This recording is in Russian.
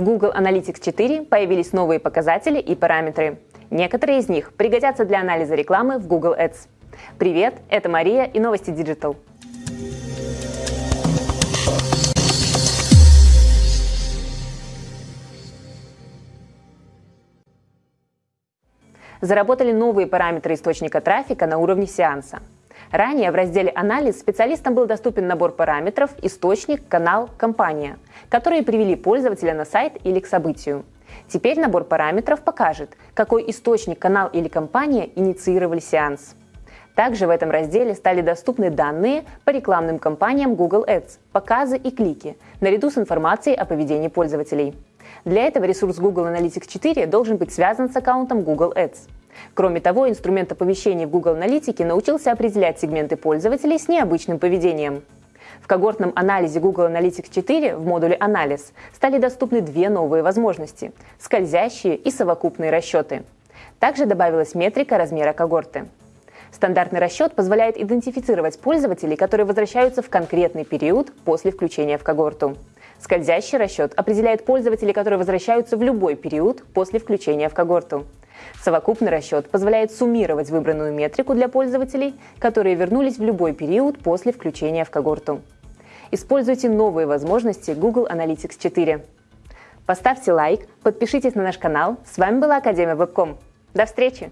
В Google Analytics 4 появились новые показатели и параметры. Некоторые из них пригодятся для анализа рекламы в Google Ads. Привет, это Мария и новости Digital. Заработали новые параметры источника трафика на уровне сеанса. Ранее в разделе «Анализ» специалистам был доступен набор параметров «Источник», «Канал», «Компания», которые привели пользователя на сайт или к событию. Теперь набор параметров покажет, какой источник, канал или компания инициировали сеанс. Также в этом разделе стали доступны данные по рекламным кампаниям Google Ads, показы и клики, наряду с информацией о поведении пользователей. Для этого ресурс Google Analytics 4 должен быть связан с аккаунтом Google Ads. Кроме того, инструмент оповещений в Google Аналитике научился определять сегменты пользователей с необычным поведением. В когортном анализе Google Analytics 4 в модуле «Анализ» стали доступны две новые возможности – скользящие и совокупные расчеты. Также добавилась метрика размера когорты. Стандартный расчет позволяет идентифицировать пользователей, которые возвращаются в конкретный период после включения в когорту. Скользящий расчет определяет пользователей, которые возвращаются в любой период после включения в когорту. Совокупный расчет позволяет суммировать выбранную метрику для пользователей, которые вернулись в любой период после включения в когорту. Используйте новые возможности Google Analytics 4. Поставьте лайк, подпишитесь на наш канал. С вами была Академия Вебком. До встречи!